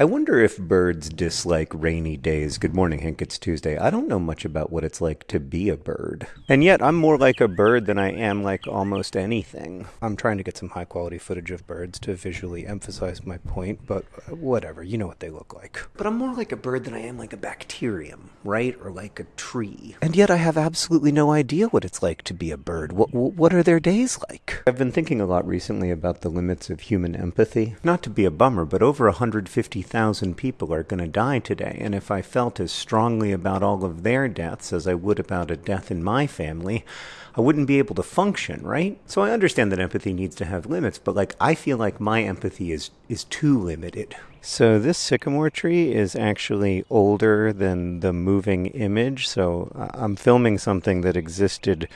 I wonder if birds dislike rainy days. Good morning, Hank. It's Tuesday. I don't know much about what it's like to be a bird. And yet, I'm more like a bird than I am like almost anything. I'm trying to get some high quality footage of birds to visually emphasize my point, but uh, whatever. You know what they look like. But I'm more like a bird than I am like a bacterium, right? Or like a tree. And yet, I have absolutely no idea what it's like to be a bird. What, what are their days like? I've been thinking a lot recently about the limits of human empathy. Not to be a bummer, but over 150 thousand people are going to die today, and if I felt as strongly about all of their deaths as I would about a death in my family, I wouldn't be able to function, right? So I understand that empathy needs to have limits, but like I feel like my empathy is is too limited. So this sycamore tree is actually older than the moving image, so uh, I'm filming something that existed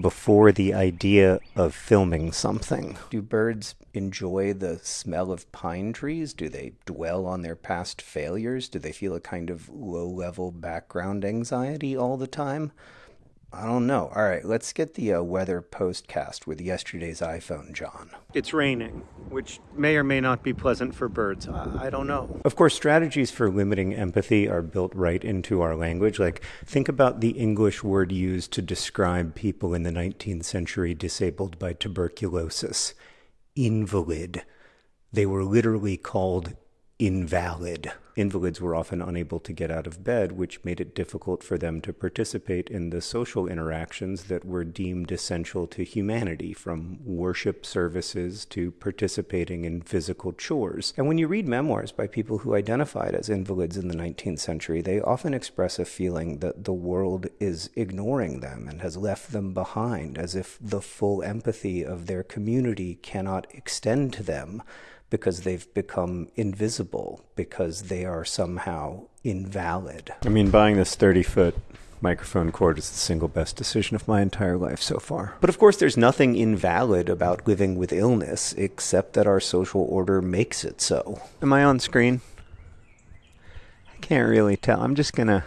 before the idea of filming something. Do birds enjoy the smell of pine trees? Do they dwell on their past failures? Do they feel a kind of low level background anxiety all the time? I don't know. All right, let's get the uh, weather postcast with yesterday's iPhone, John. It's raining, which may or may not be pleasant for birds. I, don't know. Of course, strategies for limiting empathy are built right into our language. Like, think about the English word used to describe people in the 19th century disabled by tuberculosis invalid. They were literally called invalid. Invalids were often unable to get out of bed, which made it difficult for them to participate in the social interactions that were deemed essential to humanity, from worship services to participating in physical chores. And when you read memoirs by people who identified as invalids in the 19th century, they often express a feeling that the world is ignoring them and has left them behind, as if the full empathy of their community cannot extend to them because they've become invisible because they are somehow invalid. I mean, buying this 30 foot microphone cord is the single best decision of my entire life so far. But of course, there's nothing invalid about living with illness except that our social order makes it so. Am I on screen? I can't really tell. I'm just gonna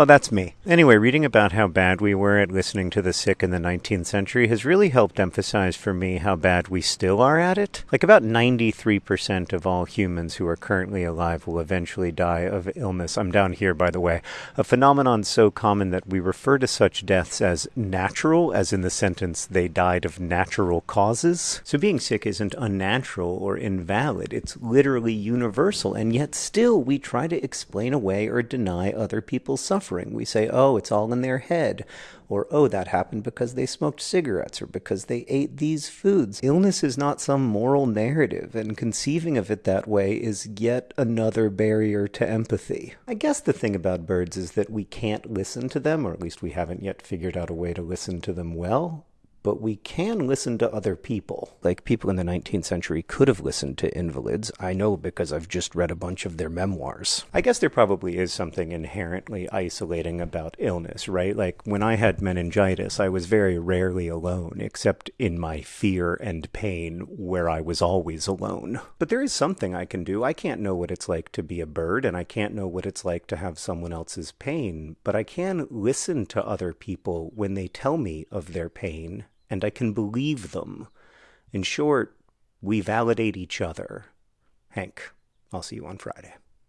Oh, that's me. Anyway, reading about how bad we were at listening to the sick in the 19th century has really helped emphasize for me how bad we still are at it. Like, about 93% of all humans who are currently alive will eventually die of illness. I'm down here, by the way. A phenomenon so common that we refer to such deaths as natural, as in the sentence, they died of natural causes. So, being sick isn't unnatural or invalid, it's literally universal, and yet still we try to explain away or deny other people's suffering suffering. We say, oh, it's all in their head, or oh, that happened because they smoked cigarettes or because they ate these foods. Illness is not some moral narrative, and conceiving of it that way is yet another barrier to empathy. I guess the thing about birds is that we can't listen to them, or at least we haven't yet figured out a way to listen to them well but we can listen to other people. Like people in the 19th century could have listened to invalids. I know because I've just read a bunch of their memoirs. I guess there probably is something inherently isolating about illness, right? Like when I had meningitis, I was very rarely alone, except in my fear and pain, where I was always alone. But there is something I can do. I can't know what it's like to be a bird, and I can't know what it's like to have someone else's pain, but I can listen to other people when they tell me of their pain and I can believe them. In short, we validate each other. Hank, I'll see you on Friday.